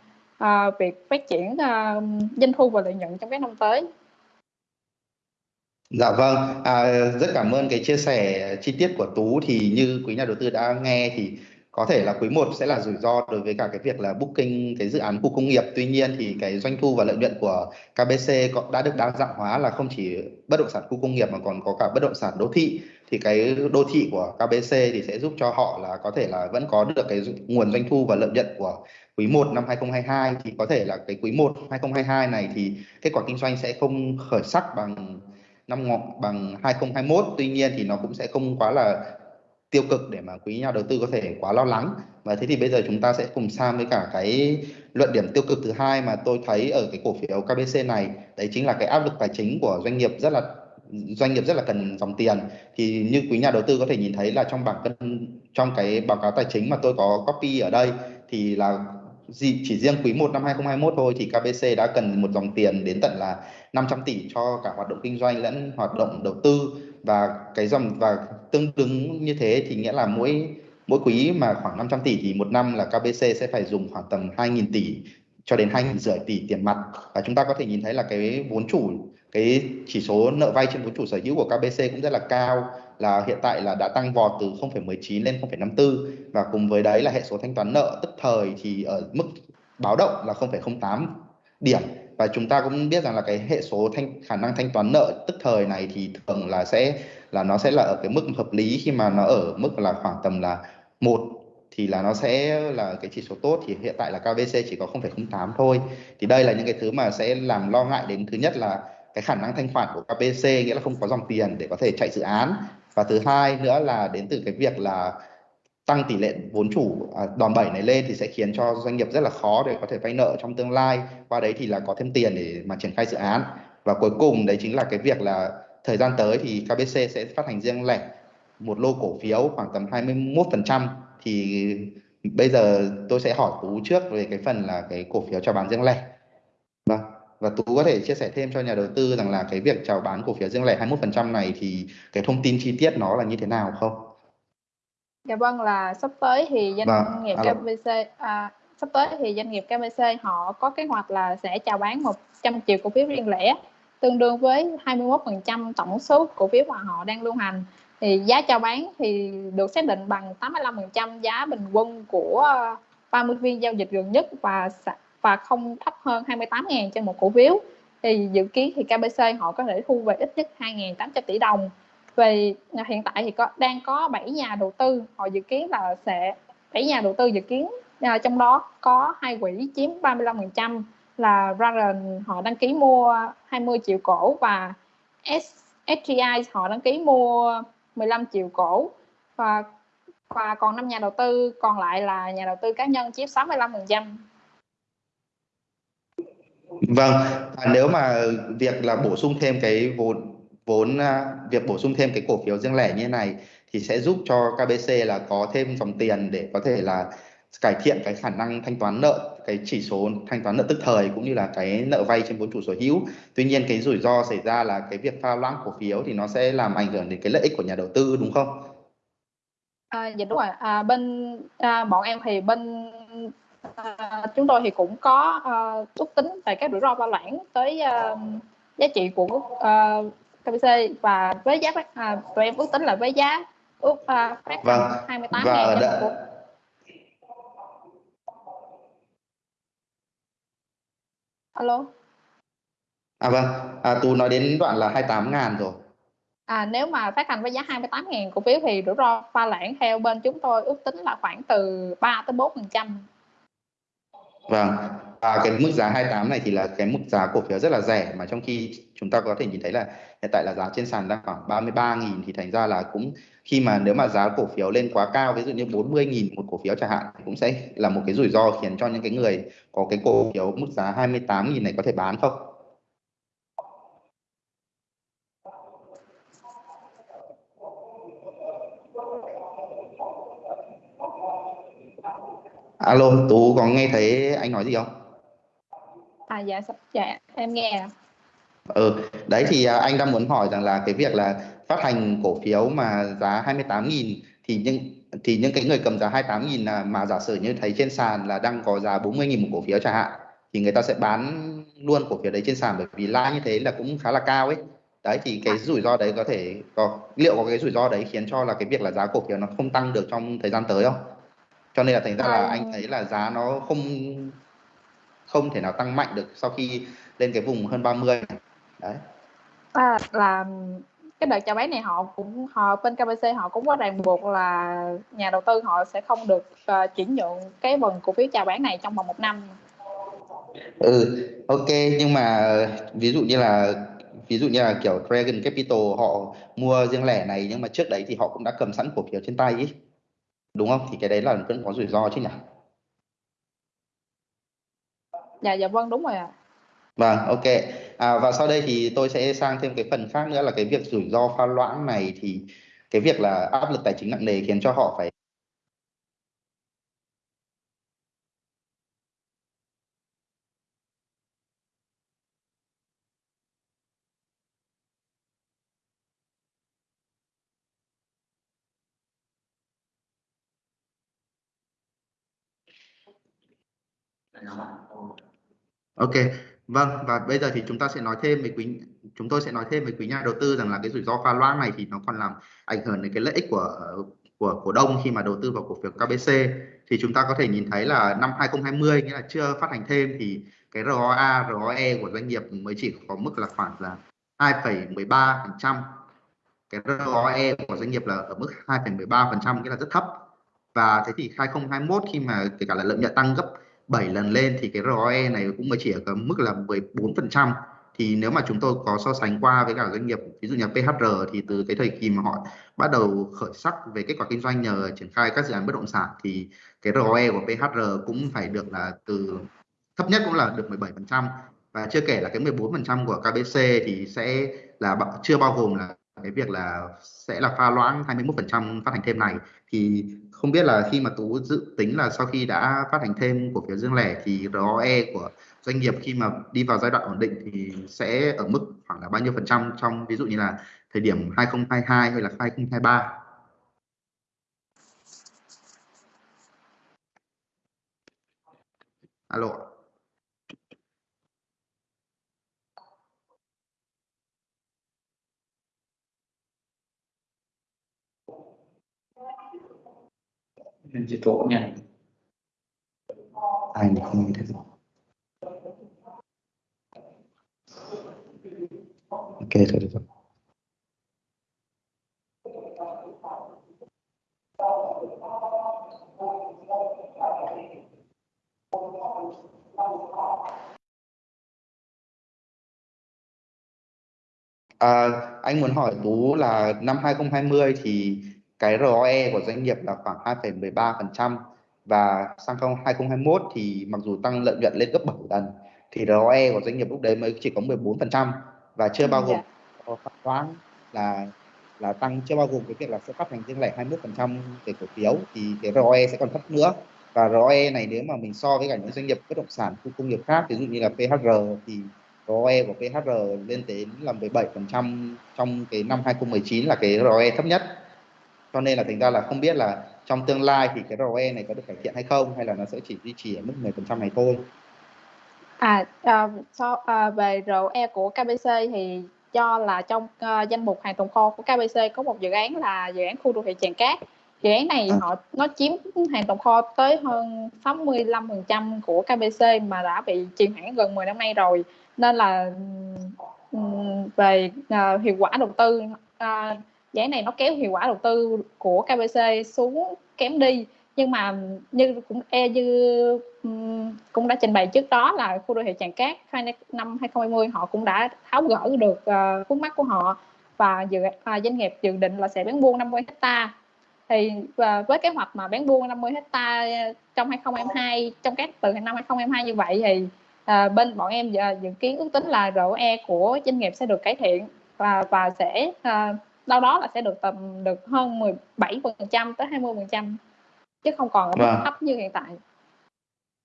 uh, việc phát triển uh, doanh thu và lợi nhuận trong các năm tới. Dạ vâng, à, rất cảm ơn cái chia sẻ chi tiết của Tú thì như quý nhà đầu tư đã nghe thì có thể là quý 1 sẽ là rủi ro đối với cả cái việc là booking cái dự án khu công nghiệp. Tuy nhiên thì cái doanh thu và lợi nhuận của KBC đã được đa dạng hóa là không chỉ bất động sản khu công nghiệp mà còn có cả bất động sản đô thị. Thì cái đô thị của KBC thì sẽ giúp cho họ là có thể là vẫn có được cái nguồn doanh thu và lợi nhuận của quý 1 năm 2022 thì có thể là cái quý 1 2022 này thì kết quả kinh doanh sẽ không khởi sắc bằng năm ngọ bằng 2021 tuy nhiên thì nó cũng sẽ không quá là tiêu cực để mà quý nhà đầu tư có thể quá lo lắng. Và thế thì bây giờ chúng ta sẽ cùng sang với cả cái luận điểm tiêu cực thứ hai mà tôi thấy ở cái cổ phiếu KBC này. Đấy chính là cái áp lực tài chính của doanh nghiệp rất là, doanh nghiệp rất là cần dòng tiền. Thì như quý nhà đầu tư có thể nhìn thấy là trong bảng cân, trong cái báo cáo tài chính mà tôi có copy ở đây thì là chỉ riêng quý 1 năm 2021 thôi thì KBC đã cần một dòng tiền đến tận là 500 tỷ cho cả hoạt động kinh doanh lẫn hoạt động đầu tư. Và cái dòng, và tương ứng như thế thì nghĩa là mỗi mỗi quý mà khoảng 500 tỷ thì một năm là KBC sẽ phải dùng khoảng tầm 2.000 tỷ cho đến 2.000 rưỡi tỷ tiền mặt. Và chúng ta có thể nhìn thấy là cái vốn chủ cái chỉ số nợ vay trên vốn chủ sở hữu của KBC cũng rất là cao là hiện tại là đã tăng vọt từ 0,19 lên 0,54 và cùng với đấy là hệ số thanh toán nợ tức thời thì ở mức báo động là 0,08 điểm. Và chúng ta cũng biết rằng là cái hệ số thanh khả năng thanh toán nợ tức thời này thì thường là sẽ là nó sẽ là ở cái mức hợp lý. Khi mà nó ở mức là khoảng tầm là một thì là nó sẽ là cái chỉ số tốt. Thì hiện tại là KBC chỉ có 0,08 thôi. Thì đây là những cái thứ mà sẽ làm lo ngại đến thứ nhất là cái khả năng thanh khoản của KBC nghĩa là không có dòng tiền để có thể chạy dự án. Và thứ hai nữa là đến từ cái việc là tăng tỷ lệ vốn chủ à, đòn bẩy này lên thì sẽ khiến cho doanh nghiệp rất là khó để có thể vay nợ trong tương lai. Qua đấy thì là có thêm tiền để mà triển khai dự án. Và cuối cùng đấy chính là cái việc là thời gian tới thì KBC sẽ phát hành riêng lẻ một lô cổ phiếu khoảng tầm 21% thì bây giờ tôi sẽ hỏi Tú trước về cái phần là cái cổ phiếu chào bán riêng lẻ vâng và Tú có thể chia sẻ thêm cho nhà đầu tư rằng là cái việc chào bán cổ phiếu riêng lẻ 21% này thì cái thông tin chi tiết nó là như thế nào không? Dạ vâng là sắp tới thì doanh vâng, nghiệp alo. KBC à, sắp tới thì doanh nghiệp KBC họ có kế hoạch là sẽ chào bán 100 triệu cổ phiếu riêng lẻ tương đương với 21% tổng số cổ phiếu mà họ đang lưu hành. Thì giá chào bán thì được xác định bằng 85% giá bình quân của ờ, 30 phiên giao dịch gần nhất và và không thấp hơn 28.000 trên một cổ phiếu. Thì dự kiến thì KBC họ có thể thu về ít nhất 2.800 tỷ đồng. Về hiện tại thì có, đang có 7 nhà đầu tư. Họ dự kiến là sẽ 7 nhà đầu tư dự kiến ờ, trong đó có hai quỹ chiếm 35% là Raren họ đăng ký mua 20 triệu cổ và SGI họ đăng ký mua 15 triệu cổ và và còn năm nhà đầu tư còn lại là nhà đầu tư cá nhân chiếm 65%. Vâng, à, nếu mà việc là bổ sung thêm cái vốn vốn à, việc bổ sung thêm cái cổ phiếu riêng lẻ như thế này thì sẽ giúp cho KBC là có thêm dòng tiền để có thể là cải thiện cái khả năng thanh toán nợ cái chỉ số thanh toán nợ tức thời cũng như là cái nợ vay trên vốn chủ sở hữu tuy nhiên cái rủi ro xảy ra là cái việc pha loãng cổ phiếu thì nó sẽ làm ảnh hưởng đến cái lợi ích của nhà đầu tư đúng không À, dạ đúng rồi. À, bên à, bọn em thì bên à, chúng tôi thì cũng có à, ước tính về các rủi ro pha loãng tới à, giá trị của à, KBC và với giá à, tụi em ước tính là với giá ước à, phát vâng. 28 và ngàn đã... của alo? À vâng. À, tú nói đến đoạn là 28 ngàn rồi. À, nếu mà phát hành với giá 28.000 cổ phiếu thì rủi ro pha loãng theo bên chúng tôi ước tính là khoảng từ 3 tới 4 phần trăm. Vâng, à, cái mức giá 28 này thì là cái mức giá cổ phiếu rất là rẻ mà trong khi chúng ta có thể nhìn thấy là hiện tại là giá trên sàn đang khoảng 33.000 thì thành ra là cũng khi mà nếu mà giá cổ phiếu lên quá cao ví dụ như 40.000 một cổ phiếu chẳng hạn thì cũng sẽ là một cái rủi ro khiến cho những cái người có cái cổ phiếu mức giá 28.000 này có thể bán không? Alo, Tú có nghe thấy anh nói gì không? À dạ, dạ em nghe. Ừ, đấy thì à, anh đang muốn hỏi rằng là cái việc là phát hành cổ phiếu mà giá 28.000 thì những thì những cái người cầm giá 28.000 là mà giả sử như thấy trên sàn là đang có giá 40.000 một cổ phiếu chẳng hạn thì người ta sẽ bán luôn cổ phiếu đấy trên sàn bởi vì lãi như thế là cũng khá là cao ấy. Đấy thì cái rủi ro đấy có thể có liệu có cái rủi ro đấy khiến cho là cái việc là giá cổ phiếu nó không tăng được trong thời gian tới không? Cho nên là thành ra là anh À, thấy là giá nó không không thể nào tăng mạnh được sau khi lên cái vùng hơn 30 đấy. À, là cái đợt chào bán này họ cũng họ bên KBC họ cũng có ràng buộc là nhà đầu tư họ sẽ không được ờ, chuyển nhượng cái phần cổ phiếu chào bán này trong vòng một năm. ừ ok nhưng mà ví dụ như là ví dụ như là kiểu Dragon Capital họ mua riêng lẻ này nhưng mà trước đấy thì họ cũng đã cầm sẵn cổ phiếu trên tay ý đúng không? Thì cái đấy là vẫn có rủi ro chứ nhỉ? Dạ dạ vâng đúng rồi ạ. vâng ok. À, và sau đây thì tôi sẽ sang thêm cái phần khác nữa là cái việc rủi ro pha loãng này thì cái việc là áp lực tài chính nặng nề khiến cho họ phải Ok, vâng và bây giờ thì chúng ta sẽ nói thêm về quý chúng tôi sẽ nói thêm về quý nhà đầu tư rằng là cái rủi ro pha loãng này thì nó còn làm ảnh hưởng đến cái lợi ích của của cổ đông khi mà đầu tư vào cổ phiếu KBC thì chúng ta có thể nhìn thấy là năm 2020 nghĩa là chưa phát hành thêm thì cái ROA, ROE của doanh nghiệp mới chỉ có mức là khoảng là 2,13%. Cái ROE của doanh nghiệp là ở mức 2,13% nghĩa là rất thấp. Và thế thì 2021 khi mà kể cả là lợi nhuận tăng gấp 7 lần lên thì cái ROE này cũng mới chỉ ở mức là 14% thì nếu mà chúng tôi có so sánh qua với cả doanh nghiệp, ví dụ như PHR thì từ cái thời kỳ mà họ bắt đầu khởi sắc về kết quả kinh doanh nhờ triển khai các dự án bất động sản thì cái ROE của PHR cũng phải được là từ thấp nhất cũng là được 17% và chưa kể là cái 14% của KBC thì sẽ là chưa bao gồm là cái việc là sẽ là pha loãng 21% phát hành thêm này. Thì không biết là khi mà Tú dự tính là sau khi đã phát hành thêm cổ phiếu riêng lẻ thì ROE của doanh nghiệp khi mà đi vào giai đoạn ổn định thì sẽ ở mức khoảng là bao nhiêu phần trăm trong, ví dụ như là thời điểm 2022 hay là 2023 Alo chỉ tổ nha anh không nghĩ được. Ok thôi được rồi. À, anh muốn hỏi Tú là năm 2020 thì cái ROE của doanh nghiệp là khoảng 2,13% và sang 2021 thì mặc dù tăng lợi nhuận lên gấp 7 lần thì ROE của doanh nghiệp lúc đấy mới chỉ có 14% và chưa bao gồm Dạ. phát toán là là tăng chưa bao gồm cái việc là sẽ phát hành riêng lẻ 21% cái cổ phiếu thì cái ROE sẽ còn thấp nữa và ROE này nếu mà mình so với cả những doanh nghiệp bất động sản khu công nghiệp khác ví dụ như là PHR thì ROE của PHR lên đến là 17% trong cái năm 2019 là cái ROE thấp nhất cho nên là thành ra là không biết là trong tương lai thì cái ROE này có được cải thiện hay không hay là nó sẽ chỉ duy trì ở mức 10% này thôi. À, à, so, à, về ROE của KBC thì cho là trong uh, danh mục hàng tồn kho của KBC có một dự án là dự án khu đô thị Tràng Cát. Dự án này à. họ nó chiếm hàng tồn kho tới hơn 65% của KBC mà đã bị chìm hẳn gần 10 năm nay rồi. Nên là về uh, hiệu quả đầu tư uh, dự án này nó kéo hiệu quả đầu tư của KBC xuống kém đi. Nhưng mà như cũng e như cũng đã trình bày trước đó là khu đô thị Tràng Cát năm 2020 họ cũng đã tháo gỡ được uh, vướng mắt của họ. Và dự uh, doanh nghiệp dự định là sẽ bán buôn 50 hecta thì và với kế hoạch mà bán buôn 50 hecta trong 2022 trong các từ năm 2022 như vậy thì uh, bên bọn em dự, dự kiến ước tính là ROE của doanh nghiệp sẽ được cải thiện và và sẽ uh, đâu đó là sẽ được tầm được hơn 17% tới 20% chứ không còn ở mức vâng. thấp như hiện tại.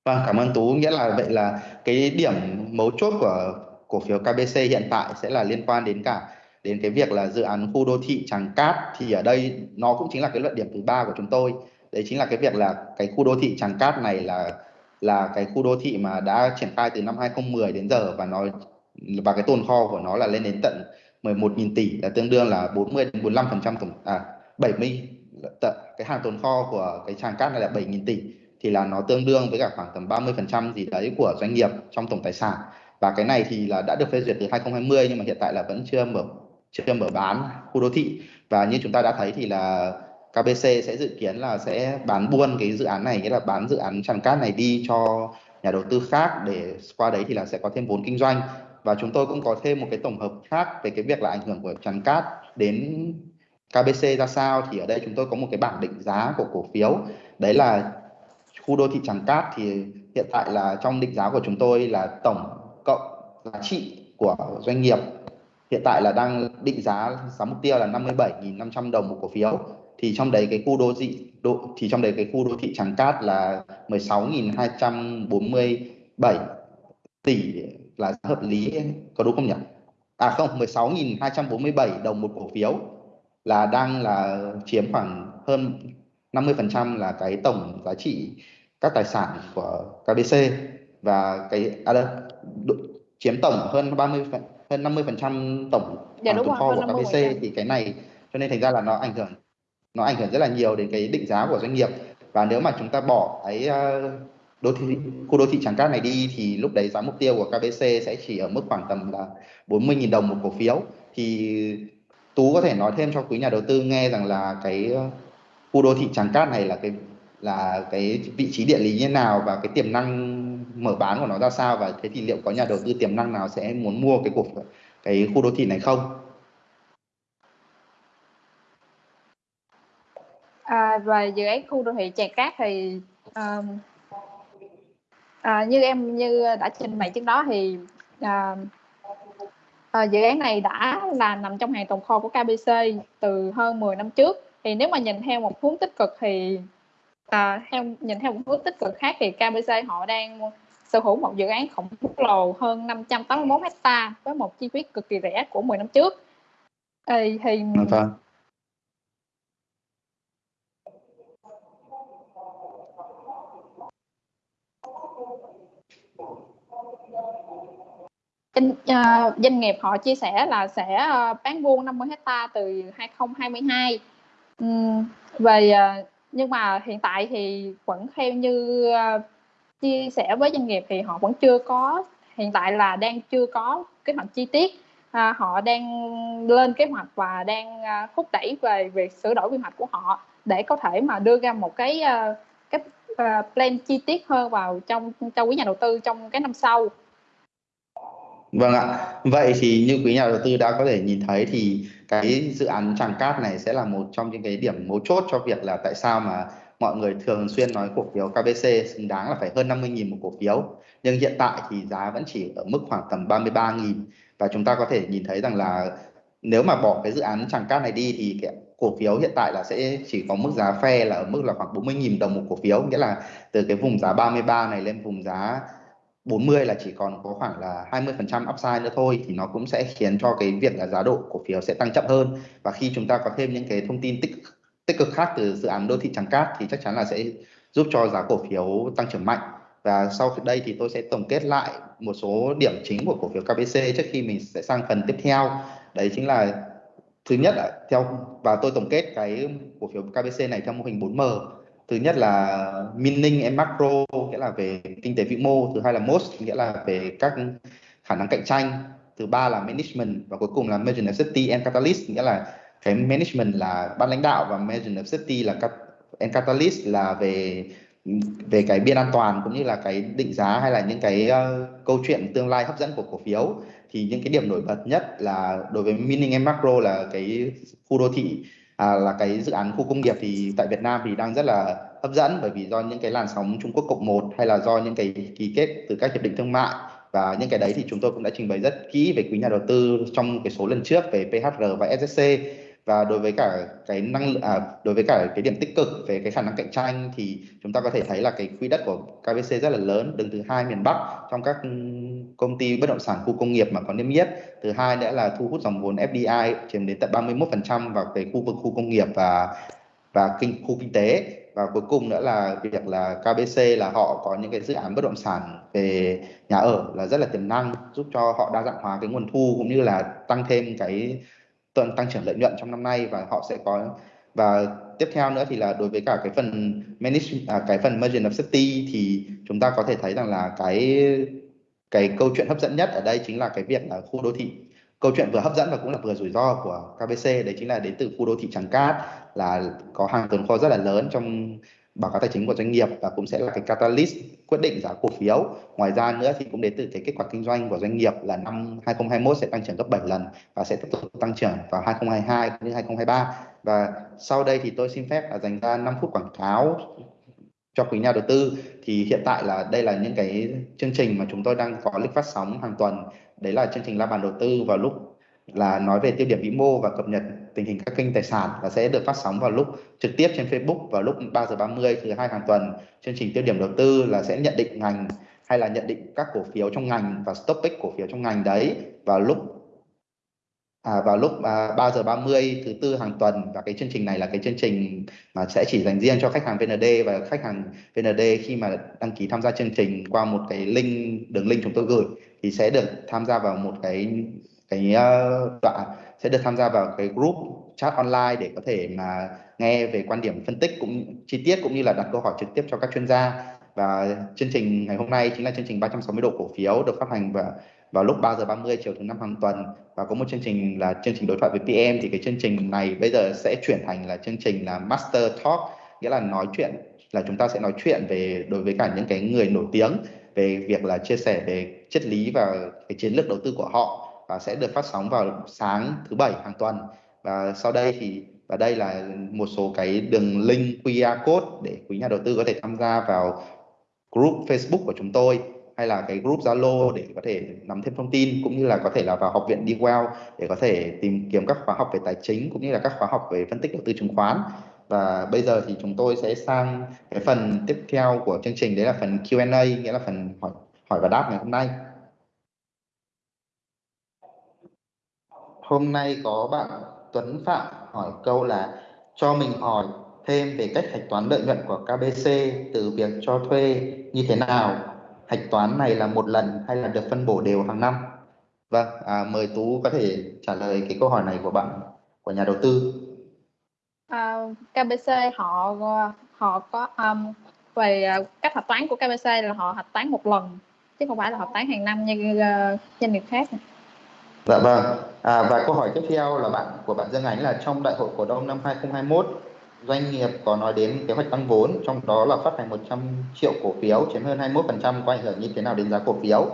Vâng, cảm ơn Tú. Nghĩa là vậy là cái điểm mấu chốt của cổ phiếu KBC hiện tại sẽ là liên quan đến cả đến cái việc là dự án khu đô thị Tràng Cát thì ở đây nó cũng chính là cái luận điểm thứ ba của chúng tôi. Đấy chính là cái việc là cái khu đô thị Tràng Cát này là là cái khu đô thị mà đã triển khai từ năm 2010 đến giờ và nó và cái tồn kho của nó là lên đến tận 11.000 tỷ, là tương đương là 40 đến 45% tổng à 70 cái hàng tồn kho của cái Tràng Cát này là 7.000 tỷ, thì là nó tương đương với cả khoảng tầm 30% gì đấy của doanh nghiệp trong tổng tài sản. Và cái này thì là đã được phê duyệt từ 2020 nhưng mà hiện tại là vẫn chưa mở chưa mở bán khu đô thị. Và như chúng ta đã thấy thì là KBC sẽ dự kiến là sẽ bán buôn cái dự án này, nghĩa là bán dự án tràng cát này đi cho nhà đầu tư khác để qua đấy thì là sẽ có thêm vốn kinh doanh và chúng tôi cũng có thêm một cái tổng hợp khác về cái việc là ảnh hưởng của tràn cát đến KBC ra sao. Thì ở đây chúng tôi có một cái bảng định giá của cổ phiếu. Đấy là khu đô thị Tràng Cát. Thì hiện tại là trong định giá của chúng tôi là tổng cộng giá trị của doanh nghiệp hiện tại là đang định giá giá mục tiêu là 57.500 đồng một cổ phiếu. Thì trong đấy cái khu đô thị, đô, thì trong đấy cái khu đô thị Tràng Cát là 16.247 tỷ là hợp lý có đúng không nhỉ? À không 16.247 đồng một cổ phiếu là đang là chiếm khoảng hơn 50% là cái tổng giá trị các tài sản của KBC và cái à đây, chiếm tổng hơn 30 hơn 50% tổng dạ, tổng kho của KBC thì cái này cho nên thành ra là nó ảnh hưởng nó ảnh hưởng rất là nhiều đến cái định giá của doanh nghiệp và nếu mà chúng ta bỏ cái ờ, đô thị khu đô thị Tràng Cát này đi thì lúc đấy giá mục tiêu của KBC sẽ chỉ ở mức khoảng tầm là 40.000 đồng một cổ phiếu thì Tú có thể nói thêm cho quý nhà đầu tư nghe rằng là cái ờ, khu đô thị Tràng Cát này là cái là cái vị trí địa lý như nào và cái tiềm năng mở bán của nó ra sao và thế thì liệu có nhà đầu tư tiềm năng nào sẽ muốn mua cái cổ cái khu đô thị này không? À, về dự án khu đô thị Tràng Cát thì um, à, như em như đã trình bày trước đó thì à, à, dự án này đã là nằm trong hàng tồn kho của KBC từ hơn 10 năm trước. Thì nếu mà nhìn theo một hướng tích cực thì à, theo nhìn theo một hướng tích cực khác thì KBC họ đang sở hữu một dự án khổng lồ hơn 581 hecta với một chi phí cực kỳ rẻ của 10 năm trước. Thì, thì vâng, vâng. Doanh, uh, ờ, doanh nghiệp họ chia sẻ là sẽ uh, bán buôn 50 hecta từ 2022 um, về uh, nhưng mà hiện tại thì vẫn theo như uh, chia sẻ với doanh nghiệp thì họ vẫn chưa có hiện tại là đang chưa có kế hoạch chi tiết. À, họ đang lên kế hoạch và đang uh, thúc đẩy về việc sửa đổi quy hoạch của họ để có thể mà đưa ra một cái uh, cái uh, plan chi tiết hơn vào trong cho quý nhà đầu tư trong cái năm sau. Vâng ạ. Vậy thì như quý nhà đầu tư đã có thể nhìn thấy thì cái dự án Tràng Cát này sẽ là một trong những cái điểm mấu chốt cho việc là tại sao mà mọi người thường xuyên nói cổ phiếu KBC xứng đáng là phải hơn 50.000 một cổ phiếu. Nhưng hiện tại thì giá vẫn chỉ ở mức khoảng tầm 33.000 và chúng ta có thể nhìn thấy rằng là nếu mà bỏ cái dự án Tràng Cát này đi thì cái cổ phiếu hiện tại là sẽ chỉ có mức giá phe là ở mức là khoảng 40.000 đồng một cổ phiếu nghĩa là từ cái vùng giá 33 này lên vùng giá 40 là chỉ còn có khoảng là 20% upside nữa thôi thì nó cũng sẽ khiến cho cái việc là giá độ cổ phiếu sẽ tăng chậm hơn. Và khi chúng ta có thêm những cái thông tin tích tích cực khác từ dự án đô thị Tràng Cát thì chắc chắn là sẽ giúp cho giá cổ phiếu tăng trưởng mạnh. Và sau đây thì tôi sẽ tổng kết lại một số điểm chính của cổ phiếu KBC trước khi mình sẽ sang phần tiếp theo. Đấy chính là thứ nhất là theo, và tôi tổng kết cái cổ phiếu KBC này theo mô hình 4M thứ nhất là mining and macro nghĩa là về kinh tế vĩ mô. Thứ hai là most nghĩa là về các khả năng cạnh tranh. Thứ ba là management và cuối cùng là margin of safety and catalyst nghĩa là cái management là ban lãnh đạo và margin of safety là and catalyst là về về cái biên an toàn cũng như là cái định giá hay là những cái uh, câu chuyện tương lai hấp dẫn của cổ phiếu. Thì những cái điểm nổi bật nhất là đối với Mining and Macro là cái khu đô thị à, là cái dự án khu công nghiệp thì tại Việt Nam thì đang rất là hấp dẫn bởi vì do những cái làn sóng Trung Quốc cộng một hay là do những cái ký kết từ các hiệp định thương mại và những cái đấy thì chúng tôi cũng đã trình bày rất kỹ về quý nhà đầu tư trong cái số lần trước về PHR và SSC và đối với cả cái năng à, đối với cả cái điểm tích cực về cái khả năng cạnh tranh thì chúng ta có thể thấy là cái quỹ đất của KBC rất là lớn đứng thứ hai miền Bắc trong các ừ, công ty bất động sản khu công nghiệp mà có niêm yết. Thứ hai nữa là thu hút dòng vốn FDI chiếm đến tận 31% vào cái khu vực khu công nghiệp và và kinh khu kinh tế. Và cuối cùng nữa là việc là KBC là họ có những cái dự án bất động sản về nhà ở là rất là tiềm năng giúp cho họ đa dạng hóa cái nguồn thu cũng như là tăng thêm cái tăng tăng trưởng lợi nhuận trong năm nay và họ sẽ có và tiếp theo nữa thì là đối với cả cái phần manage à, cái phần margin of safety thì chúng ta có thể thấy rằng là cái cái câu chuyện hấp dẫn nhất ở đây chính là cái việc là khu đô thị. Câu chuyện vừa hấp dẫn và cũng là vừa rủi ro của KBC đấy chính là đến từ khu đô thị Tràng Cát là có hàng tồn kho rất là lớn trong báo cáo tài chính của doanh nghiệp và cũng sẽ là cái catalyst quyết định giá cổ phiếu. Ngoài ra nữa thì cũng đến từ cái kết quả kinh doanh của doanh nghiệp là năm 2021 sẽ tăng trưởng gấp 7 lần và sẽ tiếp tục tăng trưởng vào 2022 cũng như 2023. Và sau đây thì tôi xin phép là dành ra 5 phút quảng cáo cho quý nhà đầu tư thì hiện tại là đây là những cái chương trình mà chúng tôi đang có lịch phát sóng hàng tuần đấy là chương trình la bàn đầu tư vào lúc là nói về tiêu điểm vĩ mô và cập nhật tình hình các kênh tài sản và sẽ được phát sóng vào lúc trực tiếp trên Facebook vào lúc 3 giờ 30 thứ hai hàng tuần. Chương trình tiêu điểm đầu tư là sẽ nhận định ngành hay là nhận định các cổ phiếu trong ngành và stop pick cổ phiếu trong ngành đấy vào lúc à, vào lúc à, 3 giờ 30 thứ tư hàng tuần và cái chương trình này là cái chương trình mà sẽ chỉ dành riêng cho khách hàng VND và khách hàng VND khi mà đăng ký tham gia chương trình qua một cái link đường link chúng tôi gửi thì sẽ được tham gia vào một cái cái ờ, đoạn sẽ được tham gia vào cái group chat online để có thể mà nghe về quan điểm phân tích cũng chi tiết cũng như là đặt câu hỏi trực tiếp cho các chuyên gia. Và chương trình ngày hôm nay chính là chương trình 360 độ cổ phiếu được phát hành vào vào lúc 3 giờ 30 chiều thứ năm hàng tuần. Và có một chương trình là chương trình đối thoại với PM thì cái chương trình này bây giờ sẽ chuyển thành là chương trình là Master Talk, nghĩa là nói chuyện, là chúng ta sẽ nói chuyện về, đối với cả những cái người nổi tiếng về việc là chia sẻ về triết lý và cái chiến lược đầu tư của họ và sẽ được phát sóng vào sáng thứ bảy hàng tuần. Và sau đây thì, và đây là một số cái đường link QR code để quý nhà đầu tư có thể tham gia vào group Facebook của chúng tôi, hay là cái group Zalo để có thể nắm thêm thông tin, cũng như là có thể là vào học viện DeWell để có thể tìm kiếm các khóa học về tài chính, cũng như là các khóa học về phân tích đầu tư chứng khoán. Và bây giờ thì chúng tôi sẽ sang cái phần tiếp theo của chương trình, đấy là phần Q&A nghĩa là phần hỏi hỏi và đáp ngày hôm nay. Hôm nay có bạn Tuấn Phạm hỏi câu là cho mình hỏi thêm về cách hạch toán lợi nhuận của KBC từ việc cho thuê như thế nào? Hạch toán này là một lần hay là được phân bổ đều hàng năm? Vâng à, mời Tú có thể trả lời cái câu hỏi này của bạn của nhà đầu tư. À, KBC họ họ có um, về à, cách hạch toán của KBC là họ hạch toán một lần chứ không phải là hạch toán hàng năm như uh, doanh nghiệp khác. Dạ vâng. À, và câu hỏi tiếp theo là bạn của bạn Dương Ánh là trong đại hội cổ đông năm 2021 doanh nghiệp có nói đến kế hoạch tăng vốn trong đó là phát hành 100 triệu cổ phiếu chiếm hơn 21% có ảnh hưởng như thế nào đến giá cổ phiếu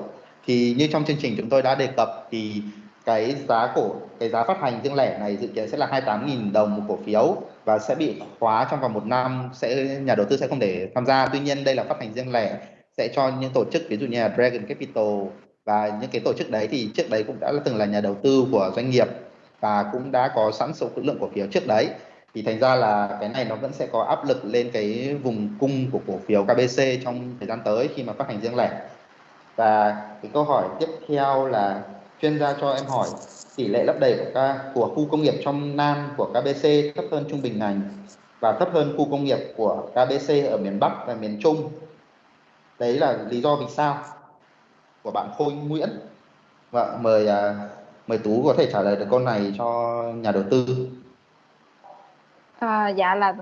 thì như trong chương trình chúng tôi đã đề cập thì cái giá cổ cái giá phát hành riêng lẻ này dự kiến sẽ là 28.000 đồng một cổ phiếu và sẽ bị khóa trong vòng một năm sẽ nhà đầu tư sẽ không thể tham gia tuy nhiên đây là phát hành riêng lẻ sẽ cho những tổ chức ví dụ như là Dragon Capital và những cái tổ chức đấy thì trước đấy cũng đã từng là nhà đầu tư của doanh nghiệp và cũng đã có sẵn số lượng cổ phiếu trước đấy. Thì thành ra là cái này nó vẫn sẽ có áp lực lên cái vùng cung của cổ phiếu KBC trong thời gian tới khi mà phát hành riêng lẻ. Và cái câu hỏi tiếp theo là chuyên gia cho em hỏi tỷ lệ lấp đầy của, của khu công nghiệp trong Nam của KBC thấp hơn trung bình ngành và thấp hơn khu công nghiệp của KBC ở miền Bắc và miền Trung? Đấy là lý do vì sao của bạn Khôi Nguyễn Vâng, mời à, mời Tú có thể trả lời được câu này cho nhà đầu tư. À, dạ là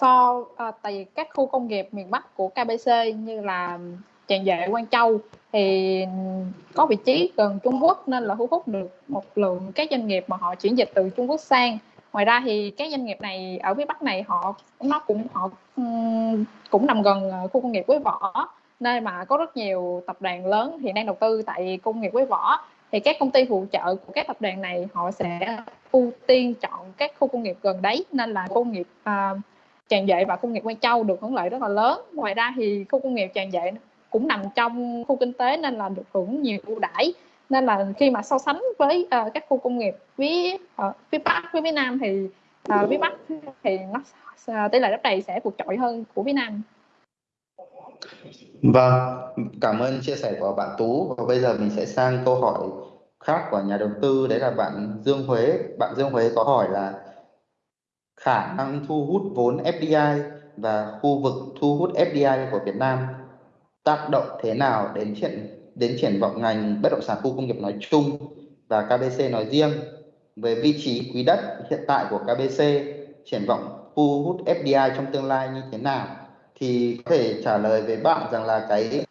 so à, tại các khu công nghiệp miền Bắc của KBC như là Tràng Duệ, Quang Châu thì có vị trí gần Trung Quốc nên là thu hút được một lượng các doanh nghiệp mà họ chuyển dịch từ Trung Quốc sang. Ngoài ra thì các doanh nghiệp này ở phía Bắc này họ nó cũng họ cũng nằm gần ờ, khu công nghiệp Quế Võ nơi mà có rất nhiều tập đoàn lớn hiện đang đầu tư tại công nghiệp Quế Võ thì các công ty phụ trợ của các tập đoàn này họ sẽ ưu tiên chọn các khu công nghiệp gần đấy. Nên là công nghiệp à, uh, Tràng Duệ và công nghiệp Quang Châu được hưởng lợi rất là lớn. Ngoài ra thì khu công nghiệp Tràng Duệ cũng nằm trong khu kinh tế nên là được hưởng nhiều ưu đãi. Nên là khi mà so sánh với uh, các khu công nghiệp phía uh, phía Bắc với phía Nam thì uh, phía Bắc thì nó uh, tỷ lệ đất đầy sẽ vượt trội hơn của phía Nam. Vâng, cảm ơn chia sẻ của bạn Tú. Và bây giờ mình sẽ sang câu hỏi khác của nhà đầu tư. Đấy là bạn Dương Huế. Bạn Dương Huế có hỏi là khả năng thu hút vốn FDI và khu vực thu hút FDI của Việt Nam tác động thế nào đến triển đến triển vọng ngành bất động sản khu công nghiệp nói chung và KBC nói riêng? Về vị trí quý đất hiện tại của KBC triển vọng thu hút FDI trong tương lai như thế nào? Thì có thể trả lời với bạn rằng là cái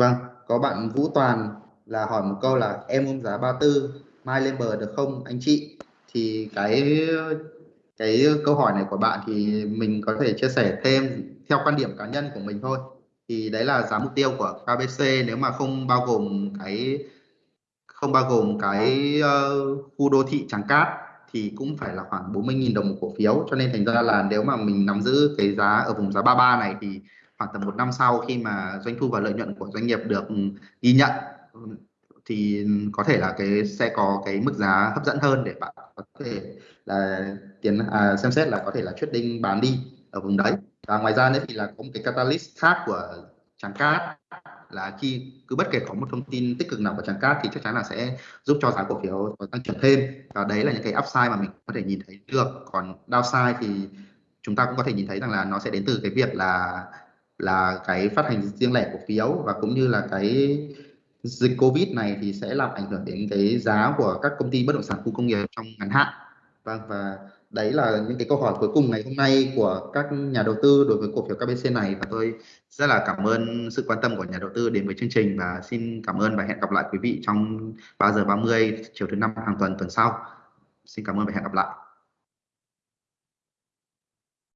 Vâng, có bạn Vũ Toàn là hỏi một câu là em ôm giá 34 mai lên bờ được không anh chị? Thì cái cái câu hỏi này của bạn thì mình có thể chia sẻ thêm theo quan điểm cá nhân của mình thôi. Thì đấy là giá mục tiêu của KBC nếu mà không bao gồm cái không bao gồm cái uh, khu đô thị Tràng Cát thì cũng phải là khoảng 40.000 đồng một cổ phiếu cho nên thành ra là nếu mà mình nắm giữ cái giá ở vùng giá 33 này thì khoảng tầm một năm sau khi mà doanh thu và lợi nhuận của doanh nghiệp được ừ, ghi nhận thì có thể là cái sẽ có cái mức giá hấp dẫn hơn để bạn có thể là tiền à, xem xét là có thể là quyết định bán đi ở vùng đấy. Và ngoài ra nữa thì là có một cái catalyst khác của trắng cát là khi cứ bất kể có một thông tin tích cực nào của trắng cát thì chắc chắn là sẽ giúp cho giá cổ phiếu có tăng trưởng thêm. Và đấy là những cái upside mà mình có thể nhìn thấy được. Còn downside thì chúng ta cũng có thể nhìn thấy rằng là nó sẽ đến từ cái việc là là cái phát hành riêng lẻ cổ phiếu và cũng như là cái dịch Covid này thì sẽ làm ảnh hưởng đến cái giá của các công ty bất động sản khu công nghiệp trong ngắn hạn. Vâng và đấy là những cái câu hỏi cuối cùng ngày hôm nay của các nhà đầu tư đối với cổ phiếu KBC này và tôi rất là cảm ơn sự quan tâm của nhà đầu tư đến với chương trình và xin cảm ơn và hẹn gặp lại quý vị trong 3 giờ 30 chiều thứ năm hàng tuần tuần sau. Xin cảm ơn và hẹn gặp lại.